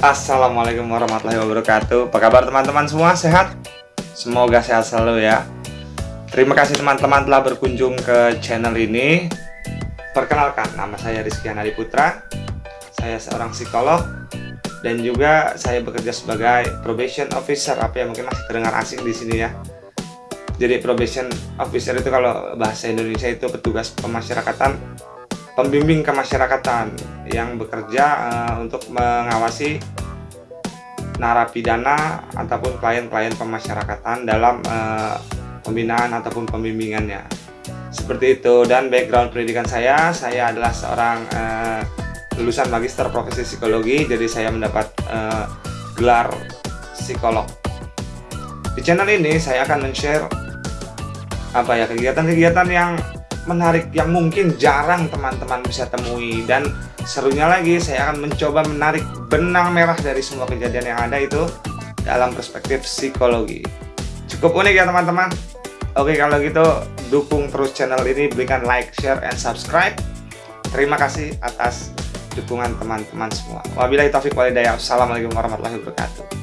Assalamualaikum warahmatullahi wabarakatuh. Apa kabar teman-teman semua? Sehat? Semoga sehat selalu ya. Terima kasih teman-teman telah berkunjung ke channel ini. Perkenalkan, nama saya Rizky Anadi Putra. Saya seorang psikolog Dan juga saya bekerja sebagai probation officer. Apa yang mungkin masih terdengar asing di sini ya? Jadi probation officer itu kalau bahasa Indonesia itu petugas pemasyarakatan Pembimbing kemasyarakatan yang bekerja uh, untuk mengawasi narapidana ataupun klien-klien pemasyarakatan dalam uh, pembinaan ataupun pembimbingannya. Seperti itu. Dan background pendidikan saya saya adalah seorang uh, lulusan magister profesi psikologi jadi saya mendapat uh, gelar psikolog. Di channel ini saya akan men-share apa ya kegiatan-kegiatan yang menarik yang mungkin jarang teman-teman bisa temui. Dan serunya lagi saya akan mencoba menarik benang merah dari semua kejadian yang ada itu dalam perspektif psikologi. Cukup unik ya teman-teman. Oke kalau gitu dukung terus channel ini berikan like share and subscribe. Terima kasih atas dukungan teman-teman semua. Wabillahi taufiq walhidayah. Assalamualaikum warahmatullahi wabarakatuh